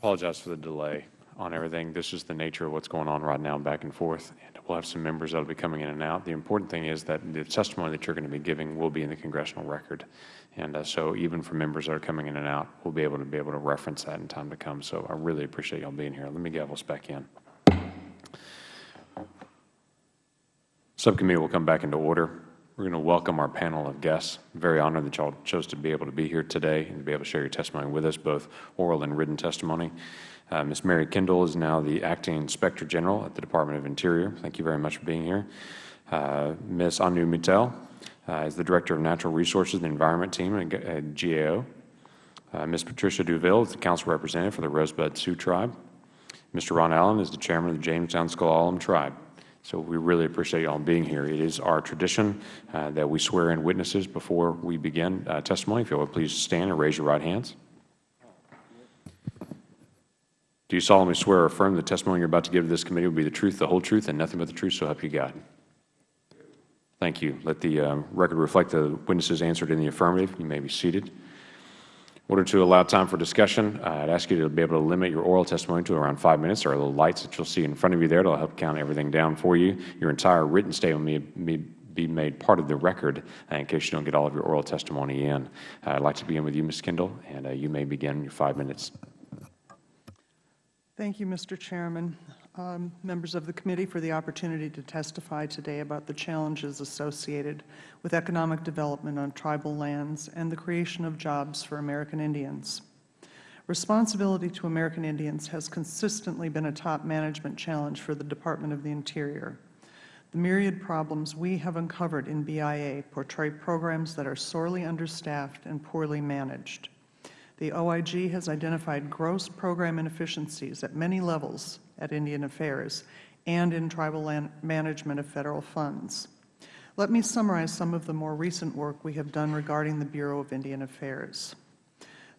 apologize for the delay on everything. This is the nature of what's going on right now back and forth. And we'll have some members that will be coming in and out. The important thing is that the testimony that you're going to be giving will be in the congressional record. And uh, so even for members that are coming in and out, we'll be able to be able to reference that in time to come. So I really appreciate y'all being here. Let me gavel us back in. Subcommittee will come back into order. We're going to welcome our panel of guests. Very honored that you all chose to be able to be here today and to be able to share your testimony with us, both oral and written testimony. Uh, Ms. Mary Kendall is now the Acting Inspector General at the Department of Interior. Thank you very much for being here. Uh, Ms. Anu Mittal uh, is the Director of Natural Resources and Environment Team at GAO. Uh, Ms. Patricia Duville is the Council Representative for the Rosebud Sioux Tribe. Mr. Ron Allen is the Chairman of the Jamestown S'Klallam Tribe. So we really appreciate you all being here. It is our tradition uh, that we swear in witnesses before we begin uh, testimony. If you would please stand and raise your right hands. Do you solemnly swear or affirm the testimony you are about to give to this committee will be the truth, the whole truth, and nothing but the truth, so help you God? Thank you. Let the uh, record reflect the witnesses answered in the affirmative. You may be seated order to allow time for discussion, uh, I'd ask you to be able to limit your oral testimony to around five minutes. There are little lights that you'll see in front of you there that will help count everything down for you. Your entire written statement may, be made part of the record uh, in case you don't get all of your oral testimony in. Uh, I'd like to begin with you, Ms. Kendall, and uh, you may begin your five minutes. Thank you, Mr. Chairman um, members of the committee for the opportunity to testify today about the challenges associated with economic development on tribal lands and the creation of jobs for American Indians. Responsibility to American Indians has consistently been a top management challenge for the Department of the Interior. The myriad problems we have uncovered in BIA portray programs that are sorely understaffed and poorly managed. The OIG has identified gross program inefficiencies at many levels at Indian Affairs and in tribal management of Federal funds. Let me summarize some of the more recent work we have done regarding the Bureau of Indian Affairs.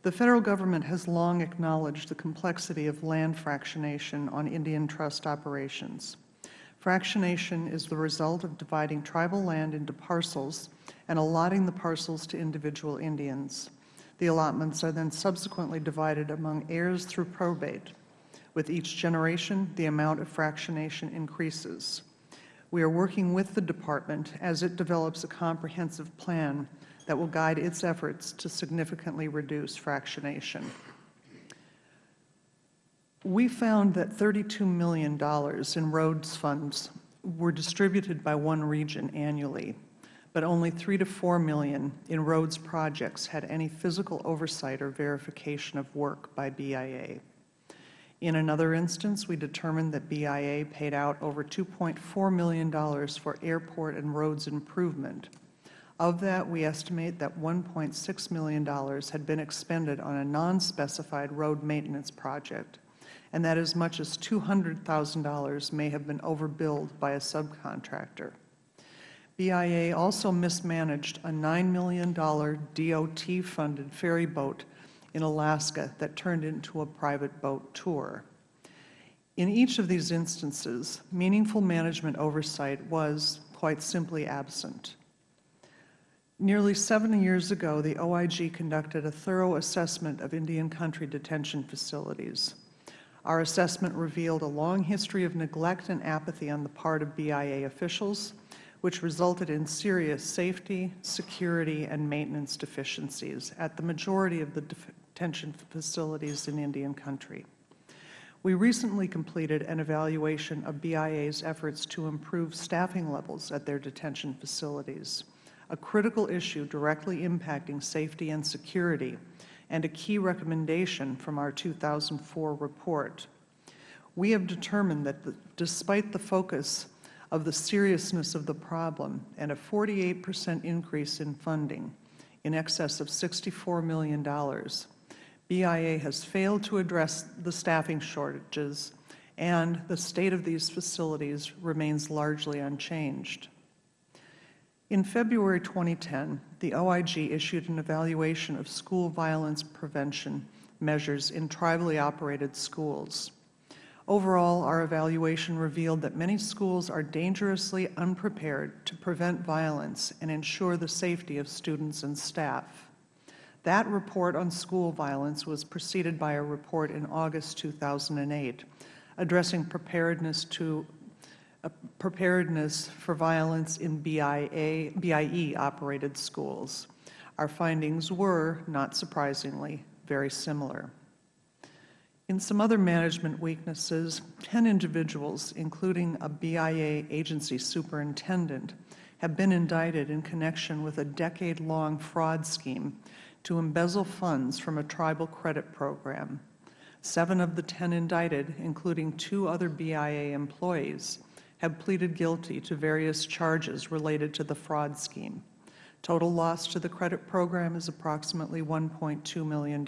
The Federal Government has long acknowledged the complexity of land fractionation on Indian trust operations. Fractionation is the result of dividing tribal land into parcels and allotting the parcels to individual Indians. The allotments are then subsequently divided among heirs through probate. With each generation, the amount of fractionation increases. We are working with the Department as it develops a comprehensive plan that will guide its efforts to significantly reduce fractionation. We found that $32 million in roads funds were distributed by one region annually, but only 3 to 4 million in roads projects had any physical oversight or verification of work by BIA. In another instance, we determined that BIA paid out over $2.4 million for airport and roads improvement. Of that, we estimate that $1.6 million had been expended on a non-specified road maintenance project, and that as much as $200,000 may have been overbilled by a subcontractor. BIA also mismanaged a $9 million DOT-funded ferry boat in Alaska that turned into a private boat tour. In each of these instances, meaningful management oversight was, quite simply, absent. Nearly seven years ago, the OIG conducted a thorough assessment of Indian country detention facilities. Our assessment revealed a long history of neglect and apathy on the part of BIA officials, which resulted in serious safety, security, and maintenance deficiencies at the majority of the detention facilities in Indian country. We recently completed an evaluation of BIA's efforts to improve staffing levels at their detention facilities, a critical issue directly impacting safety and security, and a key recommendation from our 2004 report. We have determined that the, despite the focus of the seriousness of the problem and a 48 percent increase in funding, in excess of $64 million, BIA has failed to address the staffing shortages, and the state of these facilities remains largely unchanged. In February 2010, the OIG issued an evaluation of school violence prevention measures in tribally operated schools. Overall, our evaluation revealed that many schools are dangerously unprepared to prevent violence and ensure the safety of students and staff. That report on school violence was preceded by a report in August 2008 addressing preparedness to uh, preparedness for violence in BIA, BIE-operated schools. Our findings were, not surprisingly, very similar. In some other management weaknesses, 10 individuals, including a BIA agency superintendent, have been indicted in connection with a decade-long fraud scheme to embezzle funds from a tribal credit program. Seven of the 10 indicted, including two other BIA employees, have pleaded guilty to various charges related to the fraud scheme. Total loss to the credit program is approximately $1.2 million.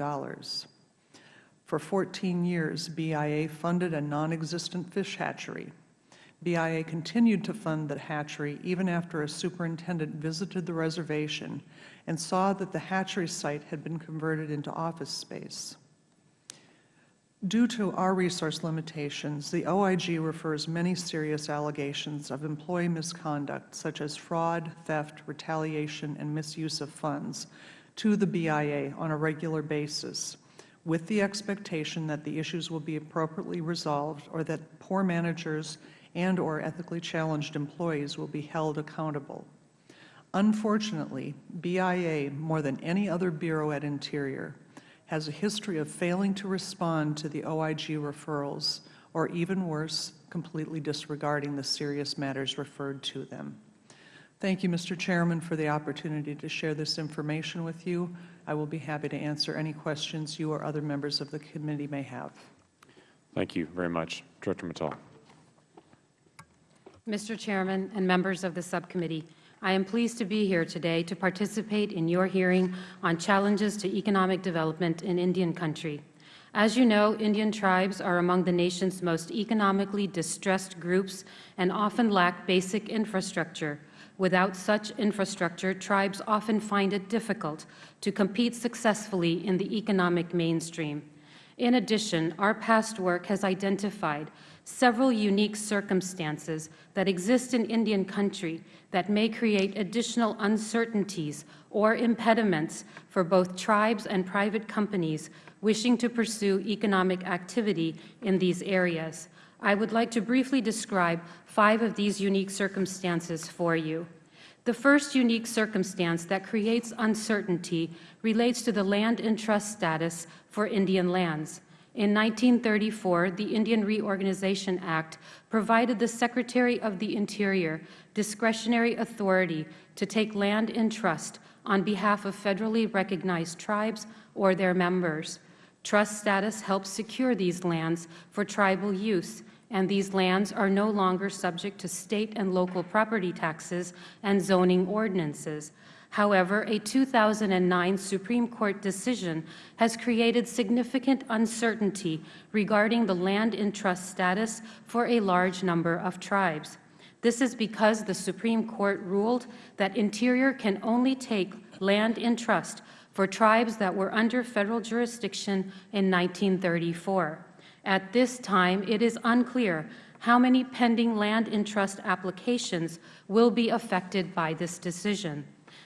For 14 years, BIA funded a non-existent fish hatchery. BIA continued to fund the hatchery even after a superintendent visited the reservation and saw that the hatchery site had been converted into office space. Due to our resource limitations, the OIG refers many serious allegations of employee misconduct, such as fraud, theft, retaliation, and misuse of funds, to the BIA on a regular basis, with the expectation that the issues will be appropriately resolved or that poor managers and or ethically challenged employees will be held accountable. Unfortunately, BIA, more than any other Bureau at Interior, has a history of failing to respond to the OIG referrals, or even worse, completely disregarding the serious matters referred to them. Thank you, Mr. Chairman, for the opportunity to share this information with you. I will be happy to answer any questions you or other members of the committee may have. Thank you very much. Director Mittal. Mr. Chairman and members of the subcommittee, I am pleased to be here today to participate in your hearing on challenges to economic development in Indian country. As you know, Indian tribes are among the nation's most economically distressed groups and often lack basic infrastructure. Without such infrastructure, tribes often find it difficult to compete successfully in the economic mainstream. In addition, our past work has identified several unique circumstances that exist in Indian country that may create additional uncertainties or impediments for both tribes and private companies wishing to pursue economic activity in these areas. I would like to briefly describe five of these unique circumstances for you. The first unique circumstance that creates uncertainty relates to the land in trust status for Indian lands. In 1934, the Indian Reorganization Act provided the Secretary of the Interior discretionary authority to take land in trust on behalf of federally recognized tribes or their members. Trust status helps secure these lands for tribal use, and these lands are no longer subject to State and local property taxes and zoning ordinances. However, a 2009 Supreme Court decision has created significant uncertainty regarding the land in trust status for a large number of tribes. This is because the Supreme Court ruled that Interior can only take land in trust for tribes that were under Federal jurisdiction in 1934. At this time, it is unclear how many pending land in trust applications will be affected by this decision.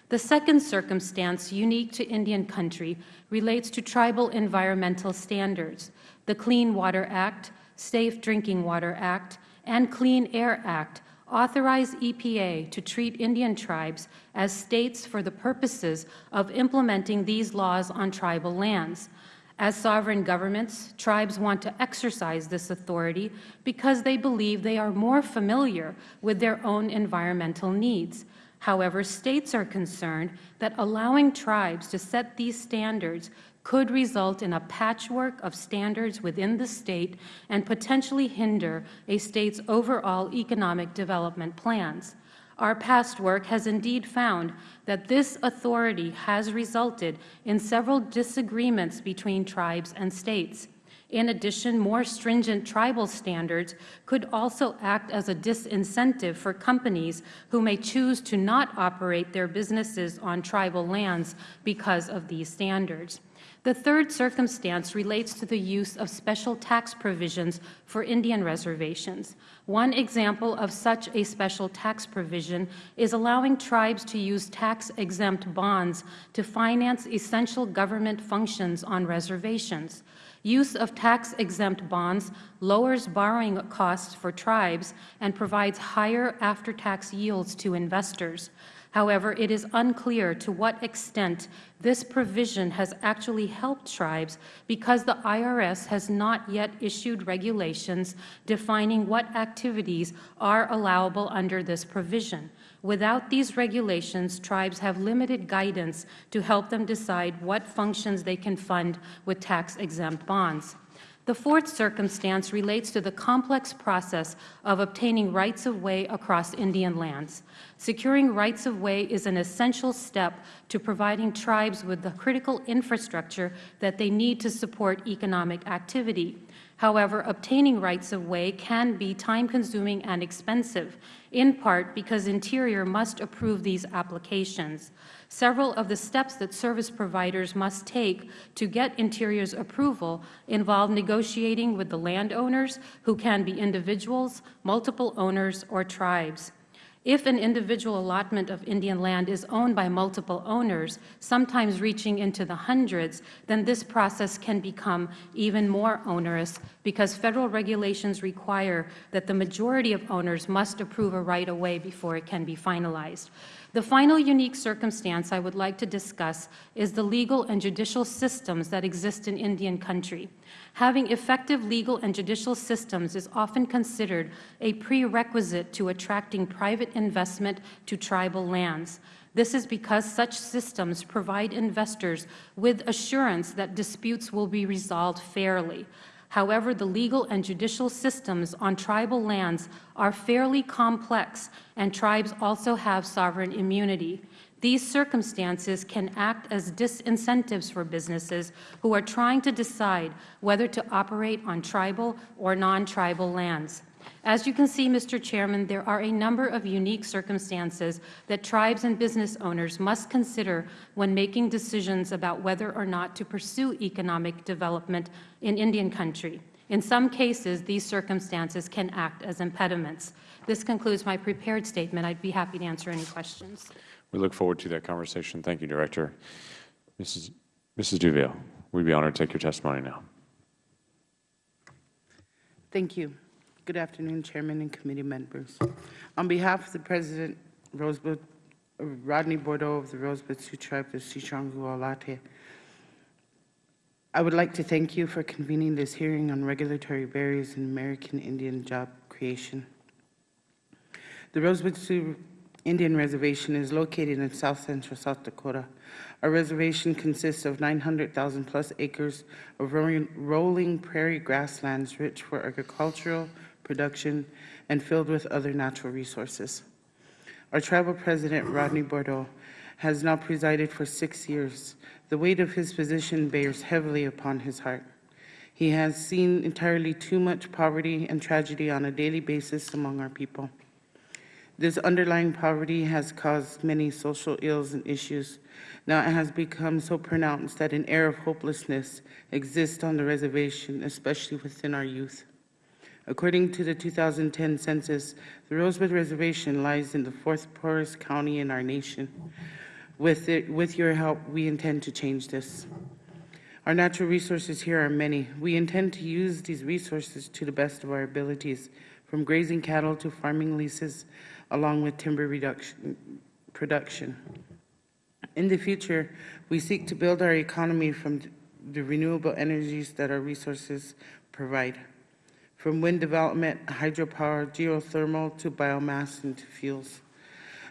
The second circumstance unique to Indian country relates to tribal environmental standards. The Clean Water Act, Safe Drinking Water Act, and Clean Air Act authorize EPA to treat Indian tribes as states for the purposes of implementing these laws on tribal lands. As sovereign governments, tribes want to exercise this authority because they believe they are more familiar with their own environmental needs. However, states are concerned that allowing tribes to set these standards could result in a patchwork of standards within the state and potentially hinder a state's overall economic development plans. Our past work has indeed found that this authority has resulted in several disagreements between tribes and states. In addition, more stringent tribal standards could also act as a disincentive for companies who may choose to not operate their businesses on tribal lands because of these standards. The third circumstance relates to the use of special tax provisions for Indian reservations. One example of such a special tax provision is allowing tribes to use tax-exempt bonds to finance essential government functions on reservations. Use of tax-exempt bonds lowers borrowing costs for tribes and provides higher after-tax yields to investors. However, it is unclear to what extent this provision has actually helped tribes because the IRS has not yet issued regulations defining what activities are allowable under this provision. Without these regulations, tribes have limited guidance to help them decide what functions they can fund with tax-exempt bonds. The fourth circumstance relates to the complex process of obtaining rights-of-way across Indian lands. Securing rights-of-way is an essential step to providing tribes with the critical infrastructure that they need to support economic activity. However, obtaining rights-of-way can be time-consuming and expensive, in part because Interior must approve these applications. Several of the steps that service providers must take to get Interior's approval involve negotiating with the landowners, who can be individuals, multiple owners, or tribes. If an individual allotment of Indian land is owned by multiple owners, sometimes reaching into the hundreds, then this process can become even more onerous because Federal regulations require that the majority of owners must approve a right-of-way before it can be finalized. The final unique circumstance I would like to discuss is the legal and judicial systems that exist in Indian country. Having effective legal and judicial systems is often considered a prerequisite to attracting private investment to tribal lands. This is because such systems provide investors with assurance that disputes will be resolved fairly. However, the legal and judicial systems on tribal lands are fairly complex, and tribes also have sovereign immunity. These circumstances can act as disincentives for businesses who are trying to decide whether to operate on tribal or non-tribal lands. As you can see, Mr. Chairman, there are a number of unique circumstances that tribes and business owners must consider when making decisions about whether or not to pursue economic development in Indian country. In some cases, these circumstances can act as impediments. This concludes my prepared statement. I'd be happy to answer any questions. We look forward to that conversation. Thank you, Director. Mrs. Mrs. Duville, we'd be honored to take your testimony now. Thank you. Good afternoon, Chairman and committee members. On behalf of the President Rosebud, Rodney Bordeaux of the Rosebud Sioux Tribe of Sichongu Alate, I would like to thank you for convening this hearing on regulatory barriers in American Indian job creation. The Rosebud Sioux Indian Reservation is located in south central South Dakota. Our reservation consists of 900,000 plus acres of rolling prairie grasslands rich for agricultural, production, and filled with other natural resources. Our tribal president, Rodney Bordeaux, has now presided for six years. The weight of his position bears heavily upon his heart. He has seen entirely too much poverty and tragedy on a daily basis among our people. This underlying poverty has caused many social ills and issues. Now it has become so pronounced that an air of hopelessness exists on the reservation, especially within our youth. According to the 2010 census, the Rosebud Reservation lies in the fourth poorest county in our nation. With, it, with your help, we intend to change this. Our natural resources here are many. We intend to use these resources to the best of our abilities, from grazing cattle to farming leases, along with timber production. In the future, we seek to build our economy from the renewable energies that our resources provide from wind development, hydropower, geothermal, to biomass and to fuels.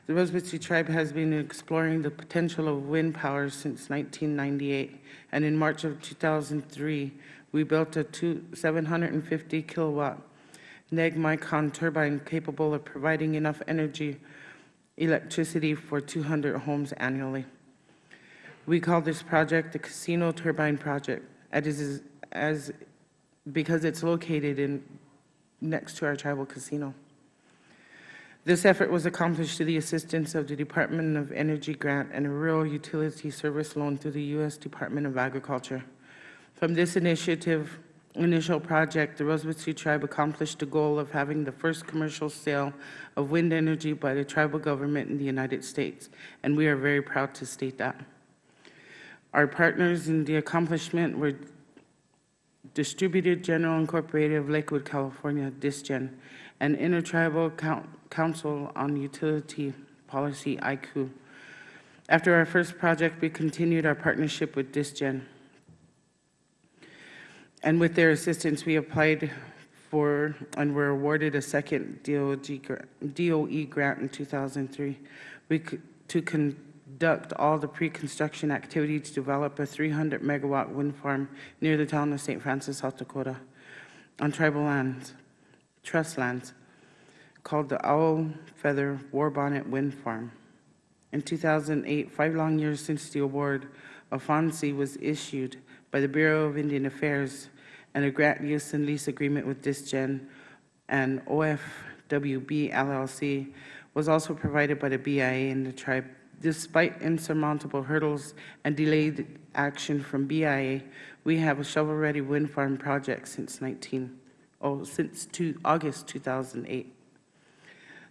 The Rosebud Sioux Tribe has been exploring the potential of wind power since 1998, and in March of 2003, we built a two, 750 kilowatt neg turbine capable of providing enough energy, electricity for 200 homes annually. We call this project the Casino Turbine Project, as, as because it's located in, next to our tribal casino. This effort was accomplished through the assistance of the Department of Energy grant and a rural utility service loan through the U.S. Department of Agriculture. From this initiative, initial project, the Rosebud Sioux Tribe accomplished the goal of having the first commercial sale of wind energy by the tribal government in the United States, and we are very proud to state that. Our partners in the accomplishment were Distributed Generation Incorporated of Lakewood, California, DISGEN, and Intertribal Coun- Council on Utility Policy, ICU. After our first project, we continued our partnership with DISGEN. And with their assistance, we applied for and were awarded a second DOE grant in 2003 we to conduct all the pre-construction activity to develop a 300-megawatt wind farm near the town of St. Francis, South Dakota, on tribal lands, trust lands, called the Owl Feather Warbonnet Wind Farm. In 2008, five long years since the award, a FONSI was issued by the Bureau of Indian Affairs and a grant use and lease agreement with DISGEN and OFWB LLC was also provided by the BIA and the tribe. Despite insurmountable hurdles and delayed action from BIA, we have a shovel-ready wind farm project since 19, oh, since two, August 2008.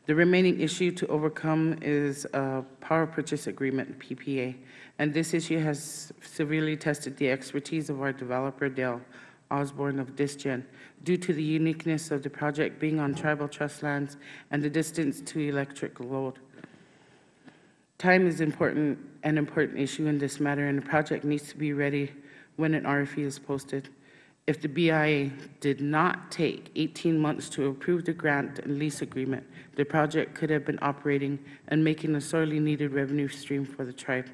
The remaining issue to overcome is a power purchase agreement, PPA, and this issue has severely tested the expertise of our developer, Dale Osborne of DisGen, due to the uniqueness of the project being on tribal trust lands and the distance to electric load. Time is important, an important issue in this matter, and the project needs to be ready when an RFP is posted. If the BIA did not take 18 months to approve the grant and lease agreement, the project could have been operating and making a sorely needed revenue stream for the tribe.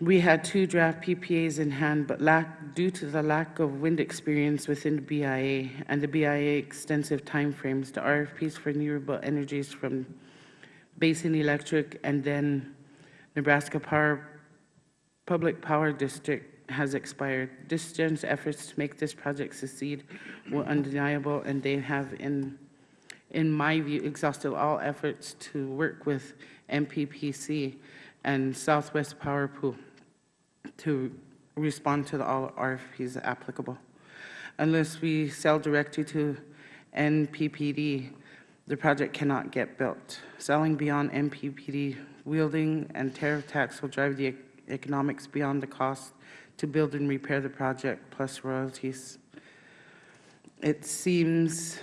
We had two draft PPAs in hand, but lack, due to the lack of wind experience within the BIA and the BIA extensive timeframes, the RFPs for renewable energies from Basin Electric and then Nebraska Power, Public Power District has expired. DisGen's efforts to make this project succeed were undeniable, and they have, in, in my view, exhausted all efforts to work with MPPC and Southwest Power Pool to respond to all RFPs applicable. Unless we sell directly to NPPD, the project cannot get built. Selling beyond NPPD wielding and tariff tax will drive the economics beyond the cost to build and repair the project, plus royalties. It seems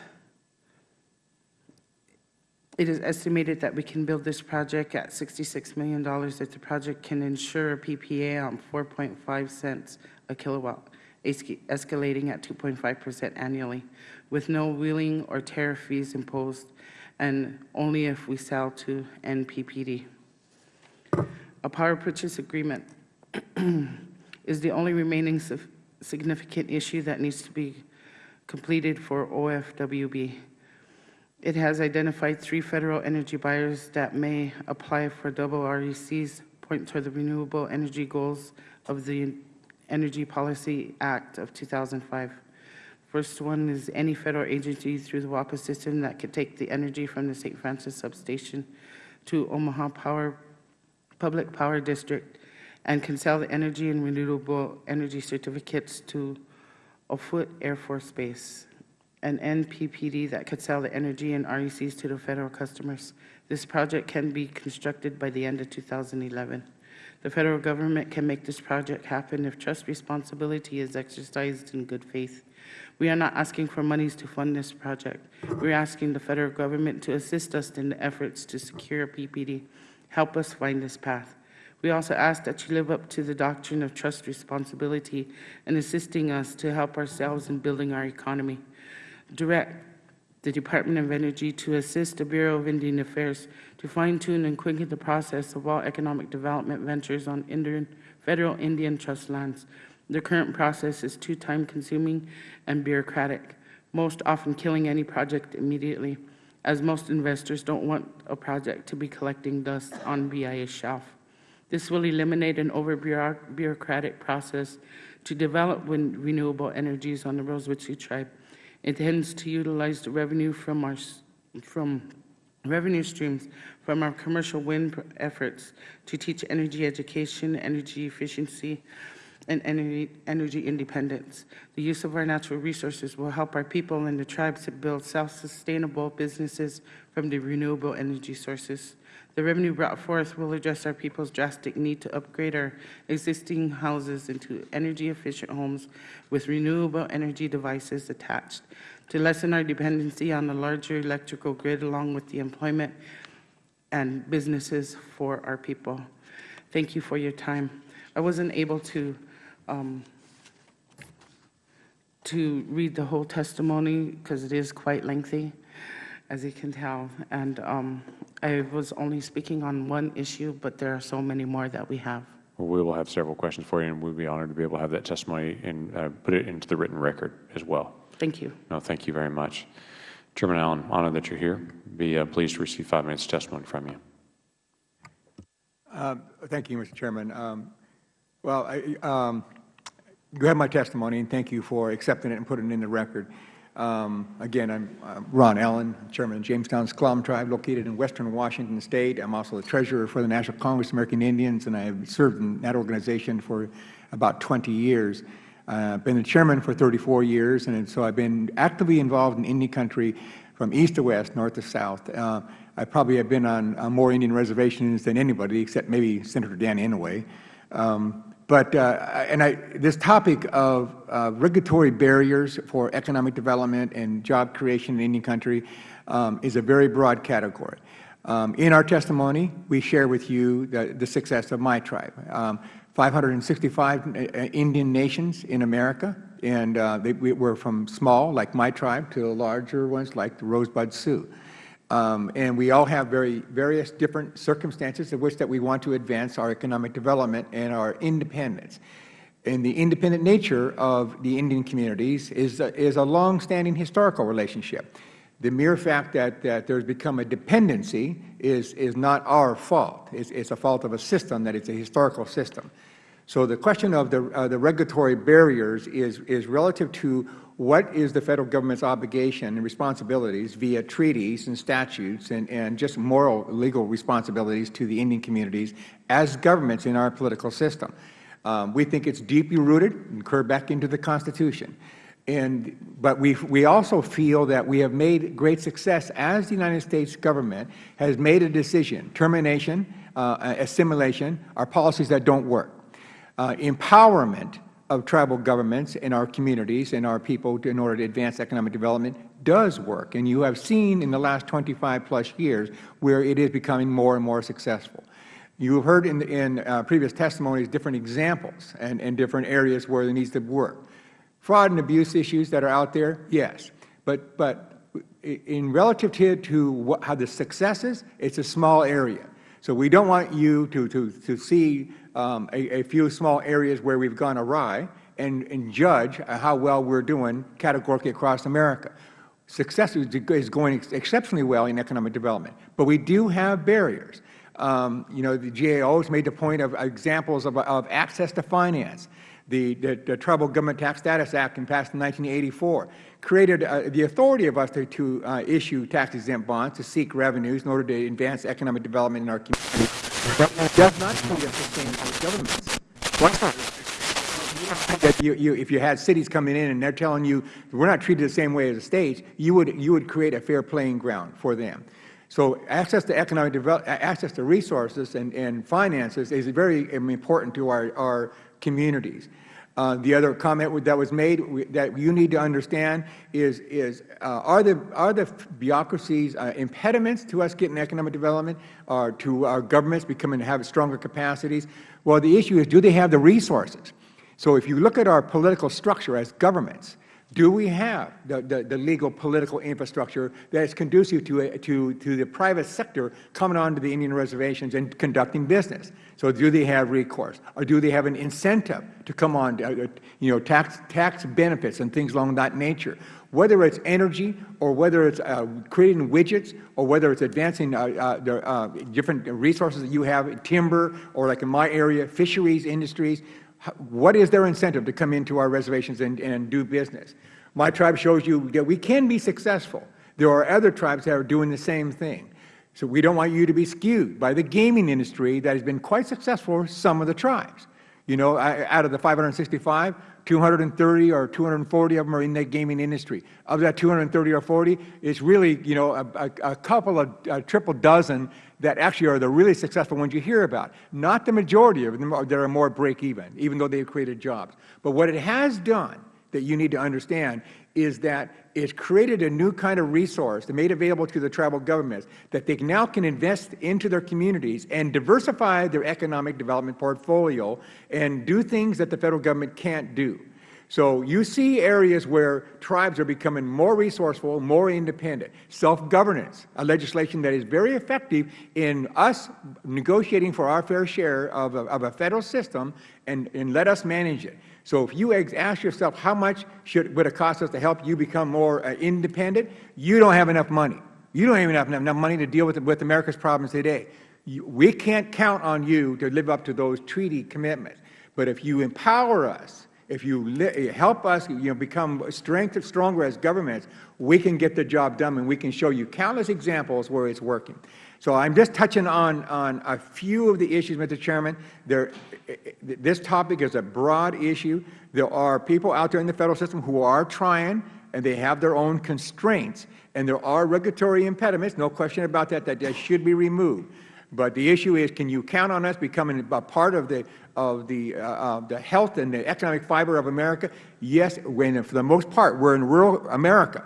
it is estimated that we can build this project at $66 million if the project can ensure a PPA on 4.5 cents a kilowatt, escalating at 2.5% annually, with no wheeling or tariff fees imposed, and only if we sell to NPPD. A power purchase agreement is the only remaining significant issue that needs to be completed for OFWB. It has identified three federal energy buyers that may apply for double RECs, point toward the renewable energy goals of the Energy Policy Act of 2005. First one is any federal agency through the WAPA system that could take the energy from the St. Francis substation to Omaha Power, Public Power District, and can sell the energy and renewable energy certificates to Offutt Air Force Base an NPPD that could sell the energy and RECs to the federal customers. This project can be constructed by the end of 2011. The federal government can make this project happen if trust responsibility is exercised in good faith. We are not asking for monies to fund this project. We're asking the federal government to assist us in the efforts to secure PPD. Help us find this path. We also ask that you live up to the doctrine of trust responsibility in assisting us to help ourselves in building our economy direct the Department of Energy to assist the Bureau of Indian Affairs to fine-tune and quicken the process of all economic development ventures on Indian, federal Indian trust lands. The current process is too time-consuming and bureaucratic, most often killing any project immediately, as most investors don't want a project to be collecting dust on BIA's shelf. This will eliminate an over-bureaucratic process to develop renewable energies on the Rosebud Sioux Tribe It intends to utilize the revenue from our from revenue streams from our commercial wind efforts to teach energy education, energy efficiency, and energy, independence. The use of our natural resources will help our people and the tribes to build self-sustainable businesses from the renewable energy sources. The revenue brought forth will address our people's drastic need to upgrade our existing houses into energy-efficient homes with renewable energy devices attached, to lessen our dependency on the larger electrical grid along with the employment and businesses for our people. Thank you for your time. I wasn't able to, um, to read the whole testimony because it is quite lengthy, as you can tell. And um, I was only speaking on one issue, but there are so many more that we have. Well, we will have several questions for you, and we'd be honored to be able to have that testimony and uh, put it into the written record as well. Thank you. No, thank you very much. Chairman Allen, honored that you're here. Be uh, pleased to receive five minutes of testimony from you. Uh, Thank you, Mr. Chairman. Um, Well, I, um, you have my testimony, and thank you for accepting it and putting it in the record. Um, Again, I'm uh, Ron Allen, Chairman of Jamestown S'Klallam Tribe, located in western Washington State. I'm also the treasurer for the National Congress of American Indians, and I have served in that organization for about 20 years. Uh, I've been the chairman for 34 years, and so I've been actively involved in Indian country from east to west, north to south. Uh, I probably have been on, on more Indian reservations than anybody, except maybe Senator Dan Inouye. Um, but, uh, and I, this topic of uh, regulatory barriers for economic development and job creation in Indian country um, is a very broad category. Um, in our testimony, we share with you the, the success of my tribe. Um, 565 uh, Indian nations in America, and uh, they, we, we're from small, like my tribe, to larger ones like the Rosebud Sioux. Um, and we all have very various different circumstances in which that we want to advance our economic development and our independence. And the independent nature of the Indian communities is a, is a long-standing historical relationship. The mere fact that, that there's become a dependency is, is not our fault. It's, it's a fault of a system that it's a historical system. So the question of the, uh, the regulatory barriers is, is relative to what is the Federal Government's obligation and responsibilities via treaties and statutes and, and just moral, legal responsibilities to the Indian communities as governments in our political system. Um, we think it's deeply rooted and curved back into the Constitution. And, but we, we also feel that we have made great success as the United States government has made a decision, termination, uh, assimilation, are policies that don't work. Uh, empowerment of tribal governments and our communities and our people in order to advance economic development does work. And you have seen in the last 25 plus years where it is becoming more and more successful. You have heard in, in uh, previous testimonies different examples and, and different areas where there needs to work. Fraud and abuse issues that are out there, yes. But, but in relative to, to what, how the success is, it's a small area. So we don't want you to, to, to see um, a, a, few small areas where we've gone awry and, and judge how well we're doing categorically across America. Success is going exceptionally well in economic development, but we do have barriers. Um, you know, the GAO has made the point of examples of, of access to finance. The, the, the, Tribal Government Tax Status Act, passed in 1984, created uh, the authority of us to, to uh, issue tax-exempt bonds to seek revenues in order to advance economic development in our community. That does not treat us the same as governments. That you, you, if you had cities coming in and they're telling you we're not treated the same way as the states, you would, you would create a fair playing ground for them. So access to economic development, uh, access to resources and, and finances is very um, important to our, our communities. Uh, the other comment that was made that you need to understand is, is uh, are, the, are the bureaucracies uh, impediments to us getting economic development or to our governments becoming to have stronger capacities? Well, the issue is do they have the resources? So if you look at our political structure as governments, do we have the, the, the, legal political infrastructure that is conducive to, a, to, to the private sector coming onto the Indian reservations and conducting business? So do they have recourse? Or do they have an incentive to come on, uh, uh you know, tax, tax benefits and things along that nature? Whether it's energy or whether it's uh, creating widgets or whether it's advancing uh, uh the uh, different resources that you have, timber or like in my area, fisheries industries, what is their incentive to come into our reservations and, and do business? My tribe shows you that we can be successful. There are other tribes that are doing the same thing. So we don't want you to be skewed by the gaming industry that has been quite successful for some of the tribes. You know, out of the 565, 230 or 240 of them are in the gaming industry. Of that 230 or 40, it's really, you know, a, a, couple of, a triple dozen that actually are the really successful ones you hear about. Not the majority of them that are more break even, even though they've created jobs. But what it has done that you need to understand is that it's created a new kind of resource made available to the tribal governments that they now can invest into their communities and diversify their economic development portfolio and do things that the Federal Government can't do. So you see areas where tribes are becoming more resourceful, more independent. Self-governance, a legislation that is very effective in us negotiating for our fair share of a, of a Federal system and, and let us manage it. So if you ask yourself how much should, would it cost us to help you become more uh, independent, you don't have enough money. You don't even have enough money to deal with, with America's problems today. You, we can't count on you to live up to those treaty commitments. But if you empower us, if you help us you know, become strength, stronger as governments, we can get the job done and we can show you countless examples where it's working. So I'm just touching on, on a few of the issues, Mr. Chairman. There, this topic is a broad issue. There are people out there in the Federal system who are trying, and they have their own constraints. And there are regulatory impediments, no question about that, that, that should be removed. But the issue is, can you count on us becoming a part of the, of the, uh, uh, the health and the economic fiber of America? Yes, when, for the most part, we're in rural America.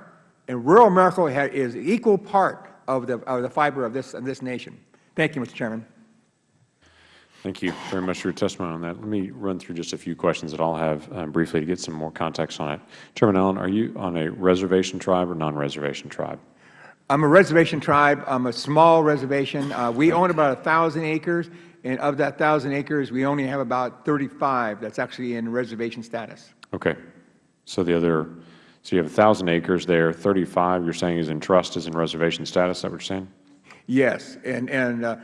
And rural America is equal part of the, of the fiber of this, of this nation. Thank you, Mr. Chairman. Thank you very much for your testimony on that. Let me run through just a few questions that I'll have um, briefly to get some more context on it. Chairman Allen, are you on a reservation tribe or non-reservation tribe? I'm a reservation tribe. I'm a small reservation. Uh, we own about 1,000 acres, and of that 1,000 acres, we only have about 35 that's actually in reservation status. Okay. So the other, so you have 1,000 acres there, 35 you're saying is in trust, is in reservation status, is that what you're saying? Yes, and, and uh,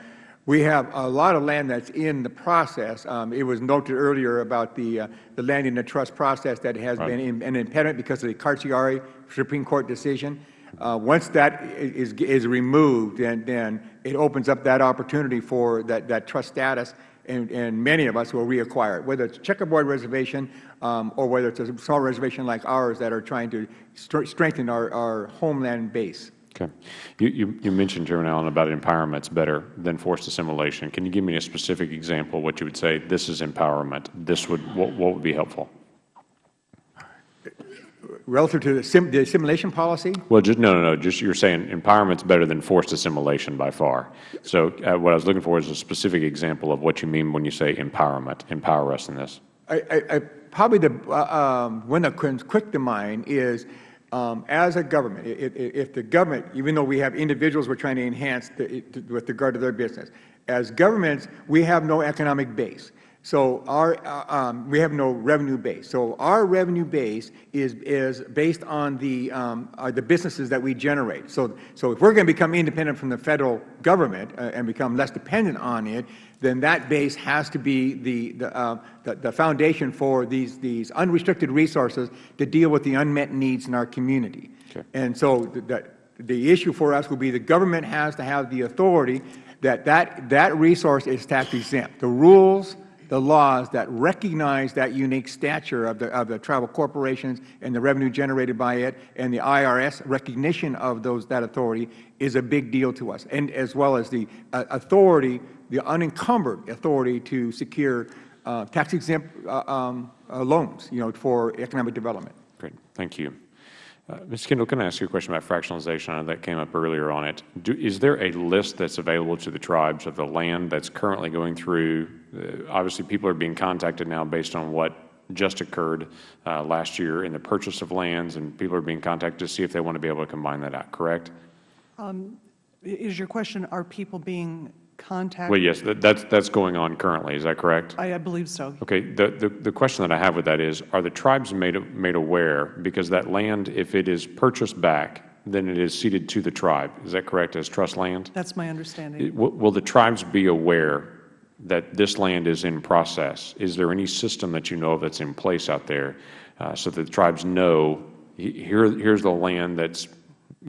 we have a lot of land that's in the process. Um, it was noted earlier about the, uh, the land in the trust process that has Right. been in- an impediment because of the Carcieri Supreme Court decision. Uh, once that is, is, removed, then, then it opens up that opportunity for that, that trust status, and, and many of us will reacquire it, whether it's checkerboard reservation um, or whether it's a small reservation like ours that are trying to str- strengthen our, our homeland base. Okay. You, you, you mentioned, Chairman Allen, about empowerment's better than forced assimilation. Can you give me a specific example of what you would say, this is empowerment, this would, what, what would be helpful? Relative to the, the assimilation policy, Well, just, no, no, no, just you're saying empowerment's better than forced assimilation by far. So uh, what I was looking for is a specific example of what you mean when you say empowerment, empower us in this. I, I, I probably the uh, um, one that comes quick to mind is um, as a government, i- i- if the government, even though we have individuals we're trying to enhance the, it- with regard to their business, as governments, we have no economic base. So our, uh, um, we have no revenue base. So our revenue base is, is based on the, um, uh, the businesses that we generate. So, so if we're going to become independent from the federal government uh, and become less dependent on it, then that base has to be the, the, uh, the, the foundation for these, these unrestricted resources to deal with the unmet needs in our community. And so the, the, the issue for us will be the government has to have the authority that that, that resource is tax exempt. The rules, the laws that recognize that unique stature of the, of the tribal corporations and the revenue generated by it and the IRS recognition of those, that authority is a big deal to us. And as well as the uh, authority, the unencumbered authority to secure uh, tax exempt uh, um, uh, loans, you know, for economic development. Great, thank you. Uh, Ms. Kendall, can I ask you a question about fractionalization? That came up earlier on it. Do, is there a list that's available to the tribes of the land that's currently going through? Uh, obviously, people are being contacted now based on what just occurred uh, last year in the purchase of lands, and people are being contacted to see if they want to be able to combine that out, correct? Is your question, are people being contacted? Well, yes, that, that's, that's going on currently, is that correct? I I believe so. Okay, the, the, the question that I have with that is, are the tribes made, made aware, because that land, if it is purchased back, then it is ceded to the tribe, is that correct, as trust land? That's my understanding. It- Will, will the tribes be aware that this land is in process? Is there any system that you know of that's in place out there, uh, so that the tribes know, here, here's the land that's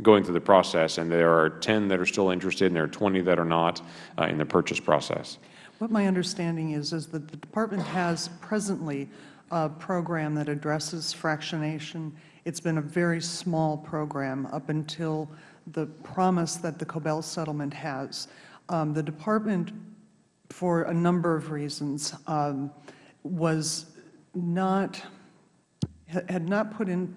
going through the process, and there are 10 that are still interested, and there are 20 that are not uh, in the purchase process. What my understanding is, is that the Department has presently a program that addresses fractionation. It's been a very small program up until the promise that the Cobell settlement has. Um, the Department, for a number of reasons, um, was not, had not put in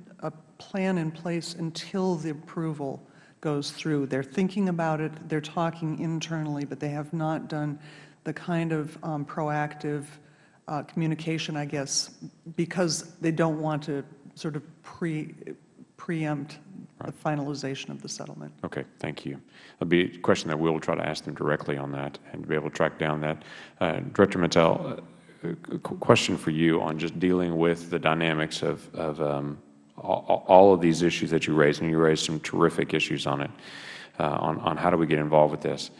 plan in place until the approval goes through. They're thinking about it, they're talking internally, but they have not done the kind of um, proactive uh, communication, I guess, because they don't want to sort of pre preempt the finalization of the settlement. Okay, thank you. It'll be a question that we'll try to ask them directly on that and be able to track down that. Uh, Director Mittal, uh, a question for you on just dealing with the dynamics of, of um, all, of these issues that you raised, and you raised some terrific issues on it, uh, on, on how do we get involved with this.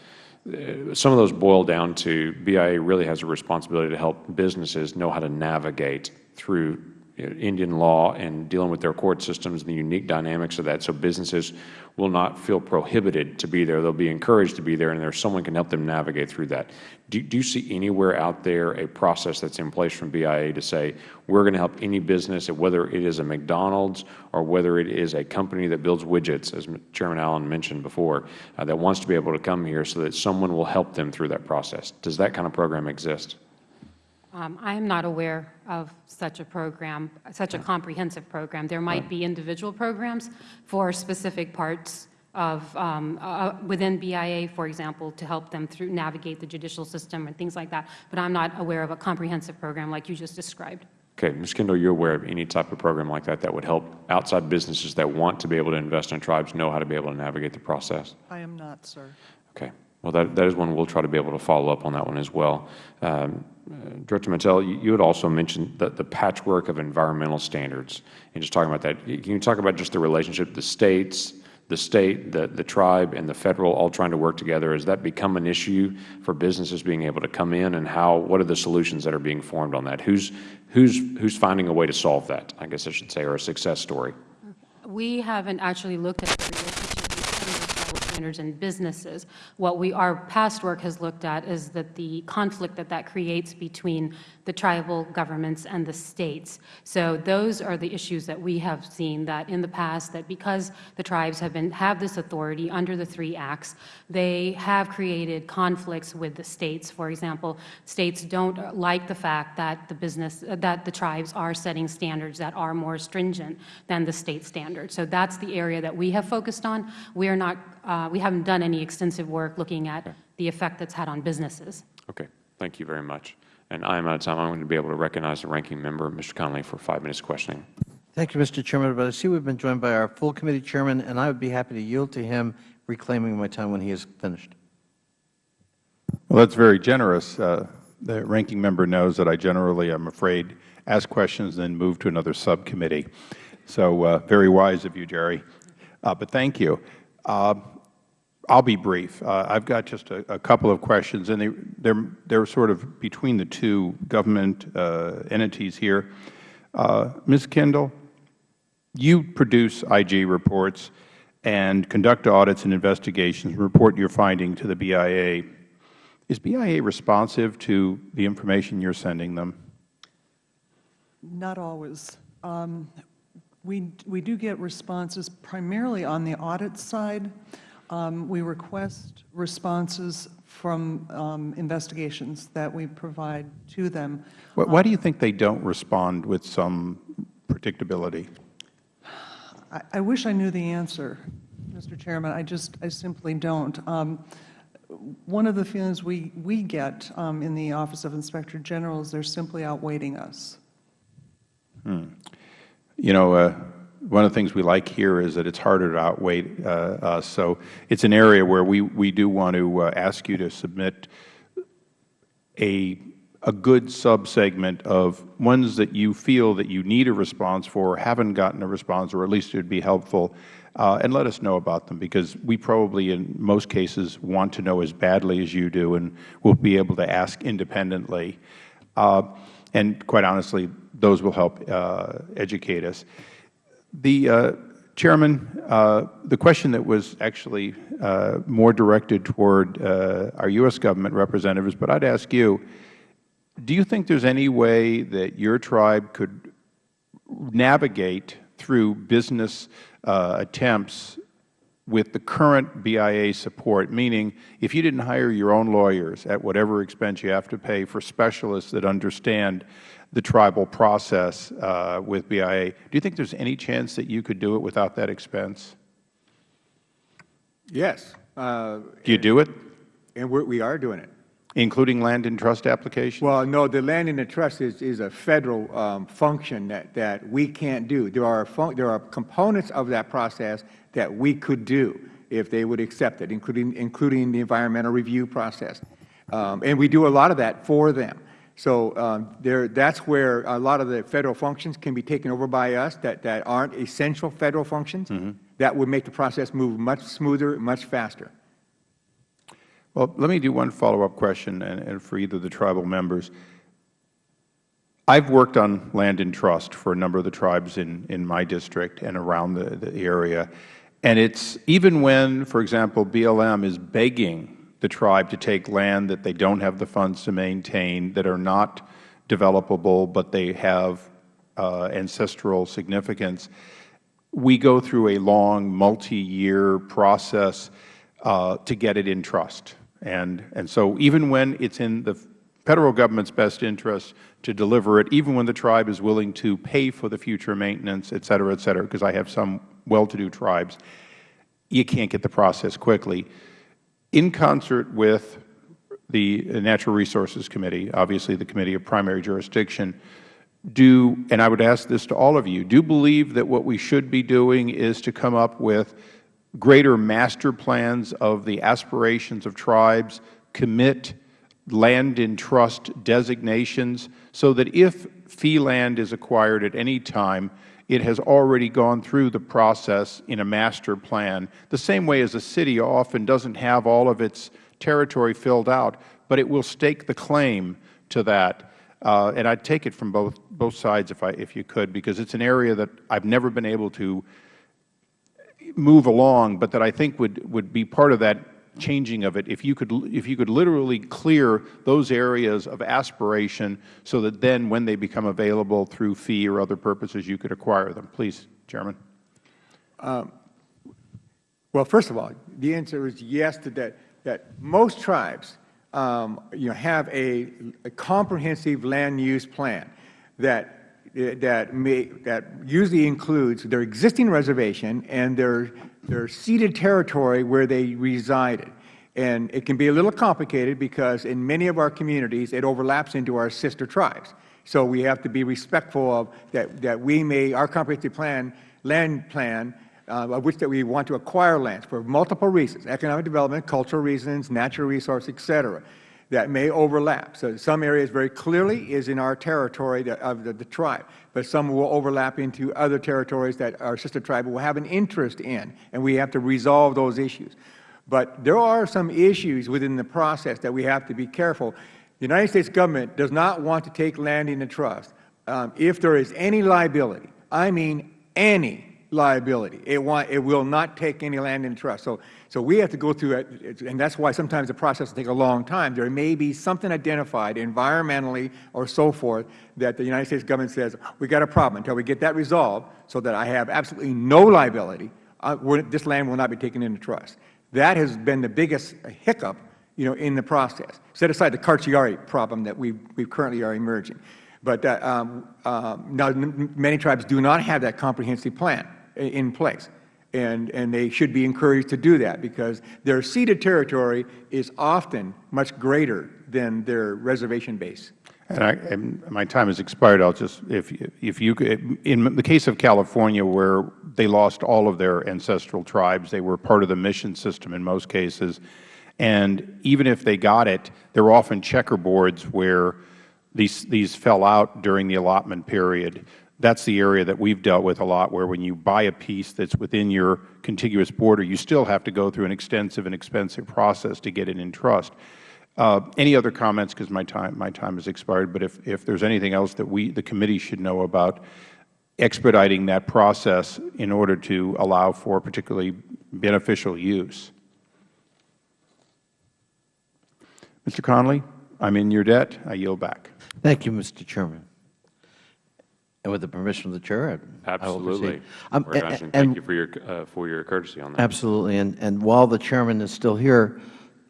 Uh, Some of those boil down to BIA really has a responsibility to help businesses know how to navigate through Indian law and dealing with their court systems and the unique dynamics of that, so businesses will not feel prohibited to be there. They'll be encouraged to be there, and there's someone can help them navigate through that. Do, do you see anywhere out there a process that's in place from BIA to say, we're going to help any business, whether it is a McDonald's or whether it is a company that builds widgets, as Chairman Allen mentioned before, uh, that wants to be able to come here so that someone will help them through that process? Does that kind of program exist? Um, I am not aware of such a program, such a comprehensive program. There might be individual programs for specific parts of, um, uh, within BIA, for example, to help them through, navigate the judicial system and things like that, but I'm not aware of a comprehensive program like you just described. Okay, Ms. Kendall, you're aware of any type of program like that that would help outside businesses that want to be able to invest in tribes know how to be able to navigate the process? I am not, sir. Okay. Well, that, that is one we'll try to be able to follow up on that one as well. Um, uh, Uh, Director Mittal, you, you had also mentioned the, the patchwork of environmental standards. And just talking about that, can you talk about just the relationship, the states, the state, the, the tribe, and the federal all trying to work together? Has that become an issue for businesses being able to come in, and how? What are the solutions that are being formed on that? Who's who's who's finding a way to solve that? I guess I should say, or a success story. We haven't actually looked at the relationship between tribal standards in businesses. What we, our past work has looked at is that the conflict that that creates between the tribal governments and the states. So those are the issues that we have seen, that in the past, that because the tribes have been, have this authority under the three acts, they have created conflicts with the states. For example, states don't like the fact that the business, that the tribes are setting standards that are more stringent than the state standards. So that's the area that we have focused on. We are not, uh, we haven't done any extensive work looking at the effect that's had on businesses. Okay. Thank you very much. And I am out of time. I'm going to be able to recognize the ranking member, Mr. Connolly, for five minutes questioning. Thank you, Mr. Chairman. But I see we've been joined by our full committee chairman, and I would be happy to yield to him, reclaiming my time when he is finished. Well, that's very generous. Uh, The ranking member knows that I generally, I'm afraid, ask questions and then move to another subcommittee. So uh, very wise of you, Gerry. Uh, But thank you. I'll be brief. Uh, I've got just a, a couple of questions, and they, they're, they're sort of between the two government uh, entities here. Uh, Ms. Kendall, you produce IG reports and conduct audits and investigations, report your finding to the BIA. Is BIA responsive to the information you're sending them? Not always. Um, We, we do get responses primarily on the audit side. Um, We request responses from um, investigations that we provide to them. Why, why do you think they don't respond with some predictability? I, I wish I knew the answer, Mr. Chairman. I just, I simply don't. Um, One of the feelings we, we get um, in the Office of Inspector General is they're simply outwaiting us. You know, uh, one of the things we like here is that it's harder to outwait uh, us. So it's an area where we, we do want to uh, ask you to submit a, a good subsegment of ones that you feel that you need a response for, haven't gotten a response, or at least it would be helpful, uh, and let us know about them, because we probably, in most cases, want to know as badly as you do, and we'll be able to ask independently. Uh, and quite honestly, those will help uh, educate us. The, uh, Chairman, uh, the question that was actually uh, more directed toward uh, our U.S. government representatives, but I would ask you, do you think there is any way that your tribe could navigate through business uh, attempts with the current BIA support, meaning if you didn't hire your own lawyers at whatever expense you have to pay for specialists that understand the tribal process uh, with BIA, do you think there is any chance that you could do it without that expense? Yes. uh, Do you do it, And we're- we are doing it. including land and trust applications? Well, no, the land in the trust is, is a Federal um, function that, that we can't do. There are, there are components of that process that we could do if they would accept it, including, including the environmental review process. Um, And we do a lot of that for them. So um, there, that's where a lot of the Federal functions can be taken over by us that, that aren't essential Federal functions. That would make the process move much smoother, much faster. Well, let me do one follow-up question, and, and for either the tribal members. I've worked on land and trust for a number of the tribes in, in my district and around the, the area. And it's, even when, for example, BLM is begging the tribe to take land that they don't have the funds to maintain, that are not developable, but they have uh, ancestral significance, we go through a long, multi-year process uh, to get it in trust. And, and so even when it's in the Federal Government's best interest to deliver it, even when the tribe is willing to pay for the future maintenance, et cetera, et cetera, because I have some well-to-do tribes, you can't get the process quickly. In concert with the Natural Resources Committee, obviously the Committee of Primary Jurisdiction, do, and I would ask this to all of you, do believe that what we should be doing is to come up with greater master plans of the aspirations of tribes, commit land in trust designations, so that if fee land is acquired at any time, it has already gone through the process in a master plan, the same way as a city often doesn't have all of its territory filled out, but it will stake the claim to that. Uh, and I'd take it from both, both sides if, I, if you could, because it's an area that I've never been able to move along, but that I think would, would be part of that changing of it if you could if you could literally clear those areas of aspiration so that then when they become available through fee or other purposes you could acquire them. Please chairman. Well, first of all, the answer is yes to that, that most tribes, um, you know, have a, a comprehensive land use plan that, that may, that usually includes their existing reservation and their, their ceded territory where they resided. And it can be a little complicated because in many of our communities, it overlaps into our sister tribes. So we have to be respectful of that, that we may, our comprehensive plan, land plan, uh, of which that we want to acquire lands for multiple reasons, economic development, cultural reasons, natural resource, et cetera, that may overlap. So some areas very clearly is in our territory of the, the tribe, but some will overlap into other territories that our sister tribe will have an interest in, and we have to resolve those issues. But there are some issues within the process that we have to be careful. The United States government does not want to take land into trust um, if there is any liability. I mean any liability. It, want, it will not take any land in trust. So, so we have to go through it, and that's why sometimes the process will take a long time. There may be something identified environmentally or so forth that the United States government says, we got a problem until we get that resolved so that I have absolutely no liability. Uh, this land will not be taken into trust. That has been the biggest hiccup you know, in the process. Set aside the Carcieri problem that we, we currently are emerging. But uh, um, um, now, many tribes do not have that comprehensive plan in place. And, and they should be encouraged to do that because their ceded territory is often much greater than their reservation base. And, I, and my time has expired. I'll just, if, if you could, in the case of California where they lost all of their ancestral tribes, they were part of the mission system in most cases. And even if they got it, there were often checkerboards where these, these fell out during the allotment period that's the area that we've dealt with a lot, where when you buy a piece that's within your contiguous border, you still have to go through an extensive and expensive process to get it in trust. Uh, any other comments, because my time, my time has expired, but if, if there's anything else that we, the committee should know about expediting that process in order to allow for particularly beneficial use. Mr. Connolly, I am in your debt. I yield back. Thank you, Mr. Chairman. And with the permission of the Chair, I- I. Absolutely. Um, a- nice, and and- thank you for your, uh, for your courtesy on that. Absolutely. And, and while the Chairman is still here,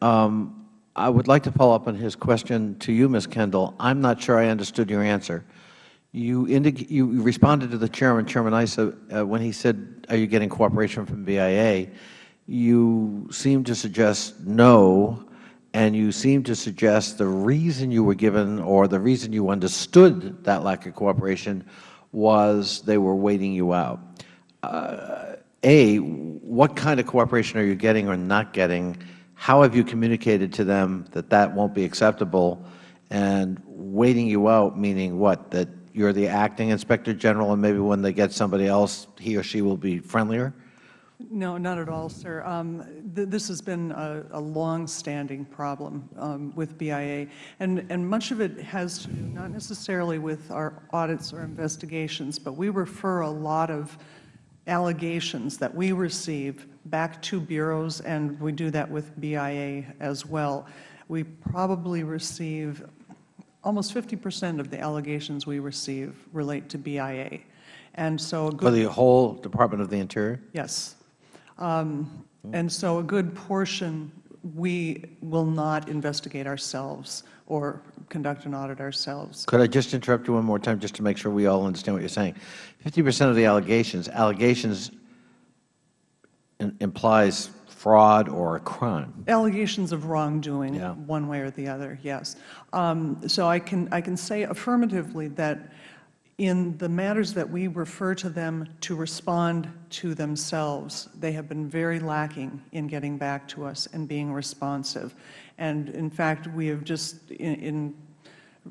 um, I would like to follow up on his question to you, Ms. Kendall. I'm not sure I understood your answer. You you responded to the Chairman, Chairman Issa, uh, when he said, are you getting cooperation from BIA? You seemed to suggest no, and you seem to suggest the reason you were given or the reason you understood that lack of cooperation was they were waiting you out. Uh, a, what kind of cooperation are you getting or not getting? How have you communicated to them that that won't be acceptable? And waiting you out, meaning what? That you are the acting Inspector General and maybe when they get somebody else, he or she will be friendlier? No, not at all, sir. Um, th this has been a, a long-standing problem um, with BIA, and, and much of it has to do not necessarily with our audits or investigations, but we refer a lot of allegations that we receive back to bureaus, and we do that with BIA as well. We probably receive, almost 50 percent of the allegations we receive relate to BIA. And so good For the whole Department of the Interior? Yes. Um, And so a good portion, we will not investigate ourselves or conduct an audit ourselves. Could I just interrupt you one more time, just to make sure we all understand what you are saying? Fifty percent of the allegations, allegations implies fraud or a crime. Allegations of wrongdoing, Yeah. one way or the other, yes. Um, So I can, I can say affirmatively that in the matters that we refer to them to respond to themselves, they have been very lacking in getting back to us and being responsive. And in fact, we have just, in, in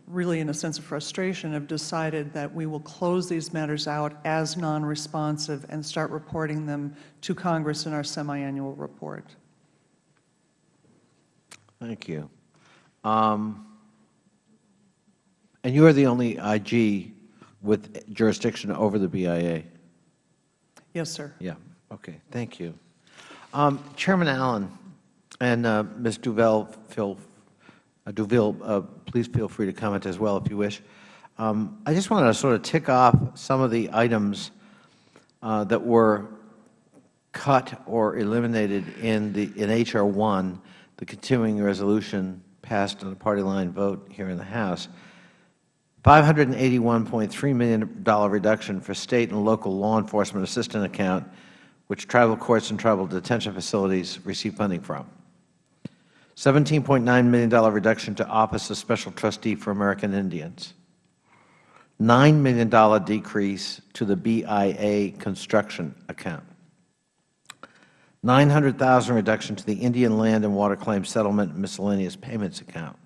really in a sense of frustration, have decided that we will close these matters out as non-responsive and start reporting them to Congress in our semiannual report. Thank you. Um, And you are the only IG with jurisdiction over the BIA? Yes, sir. Yeah, okay, thank you. Um, Chairman Allen and uh, Ms. Duval, feel, uh, Duville, uh, please feel free to comment as well if you wish. Um, I just wanted to sort of tick off some of the items uh, that were cut or eliminated in the in H.R. 1, the continuing resolution passed on a party line vote here in the House. $581.3 million reduction for State and local law enforcement assistance account, which tribal courts and tribal detention facilities receive funding from. $17.9 million reduction to Office of Special Trustee for American Indians. $9 million decrease to the BIA construction account. 900,000 reduction to the Indian Land and Water Claim Settlement Miscellaneous Payments account.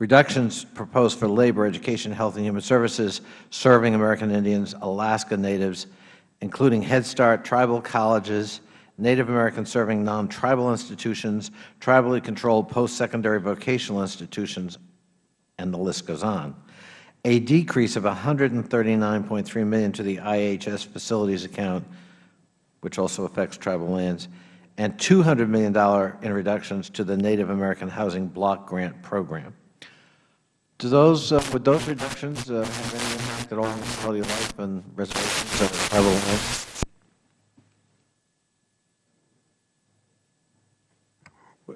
Reductions proposed for labor, education, health, and human services serving American Indians, Alaska Natives, including Head Start, tribal colleges, Native American serving non-tribal institutions, tribally controlled post-secondary vocational institutions, and the list goes on. A decrease of 139.3 million to the IHS facilities account, which also affects tribal lands, and $200 million in reductions to the Native American Housing Block Grant Program. Do those, uh, would those reductions uh, have any impact at all on quality of life and reservations of tribal lands?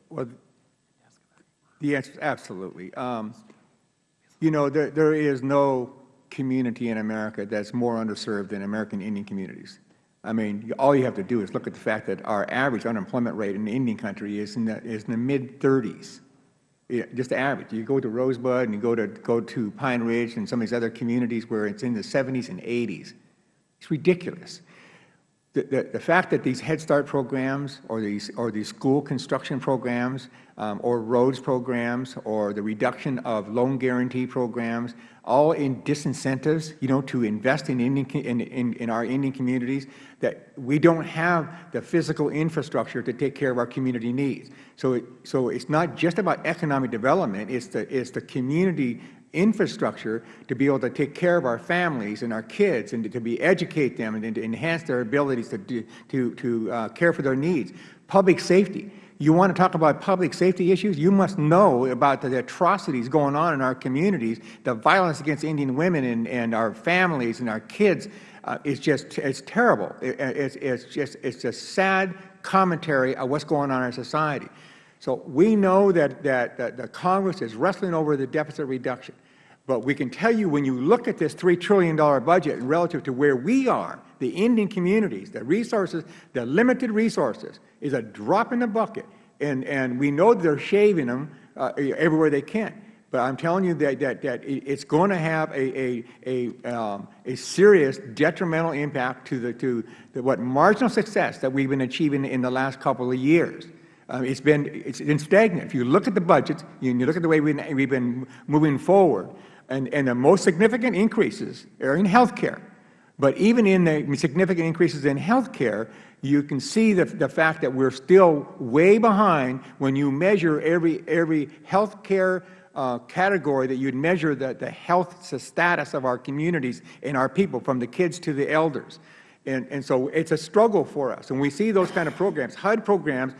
Well, the answer is absolutely. Um, You know, there, there is no community in America that's more underserved than American Indian communities. I mean, all you have to do is look at the fact that our average unemployment rate in the Indian country is in the, is in the mid-30s. Just the average. You go to Rosebud and you go to, go to Pine Ridge and some of these other communities where it's in the 70s and 80s. It's ridiculous. The, the, fact that these Head Start programs or these, or these school construction programs um, or roads programs or the reduction of loan guarantee programs, all in disincentives, you know, to invest in, Indian, in, in, in our Indian communities, that we don't have the physical infrastructure to take care of our community needs. So, it, so it's not just about economic development, it's the, it's the community infrastructure to be able to take care of our families and our kids and to be educate them and to enhance their abilities to, to, to uh, care for their needs. Public safety. You want to talk about public safety issues? You must know about the atrocities going on in our communities, the violence against Indian women and, and our families and our kids uh, is just it's terrible. It, it's, it's just it's just sad commentary of what's going on in our society. So we know that, that, that the Congress is wrestling over the deficit reduction. But we can tell you when you look at this $3 trillion budget relative to where we are, the Indian communities, the resources, the limited resources, is a drop in the bucket. And, and we know they're shaving them uh, everywhere they can. But I'm telling you that, that, that it's going to have a, a, a, um, a serious detrimental impact to, the, to the, what marginal success that we've been achieving in the last couple of years. Um, it's been it's been stagnant. If you look at the budgets, you, you look at the way we've, we've been moving forward, and, and the most significant increases are in health care. But even in the significant increases in health care, you can see the, the fact that we're still way behind when you measure every, every health care uh, category that you'd measure the, the health status of our communities and our people, from the kids to the elders. And, and so it's a struggle for us. And we see those kind of programs, HUD programs,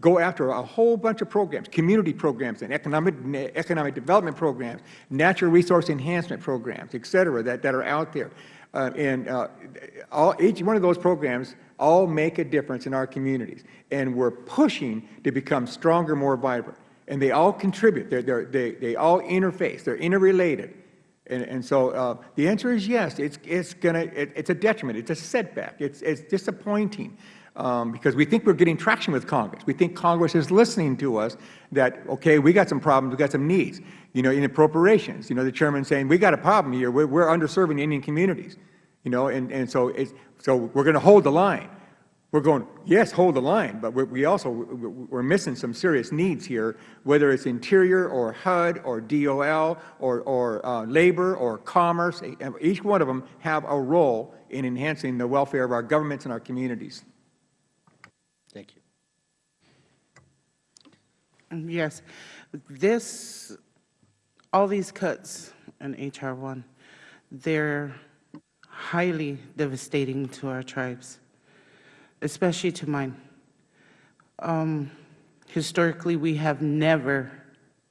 go after a whole bunch of programs, community programs and economic, economic development programs, natural resource enhancement programs, et cetera, that, that are out there. Uh, and uh, all, each one of those programs all make a difference in our communities. And we're pushing to become stronger, more vibrant. And they all contribute. They're, they're, they, they all interface. They're interrelated. And, and so uh, the answer is yes. It's, it's, gonna, it, it's a detriment. It's a setback. It's, it's disappointing um, because we think we're getting traction with Congress. We think Congress is listening to us that, okay, we got some problems, we got some needs. You know, in appropriations, you know, the chairman saying, we got a problem here, we're, we're underserving Indian communities. You know, and, and so, it's, so we're going to hold the line. We're going, yes, hold the line, but we also, we're missing some serious needs here, whether it's Interior or HUD or DOL or, or uh, Labor or Commerce. Each one of them have a role in enhancing the welfare of our governments and our communities. Thank you. Yes. This, all these cuts in H.R. 1, they're highly devastating to our tribes, especially to mine. Um, historically, we have never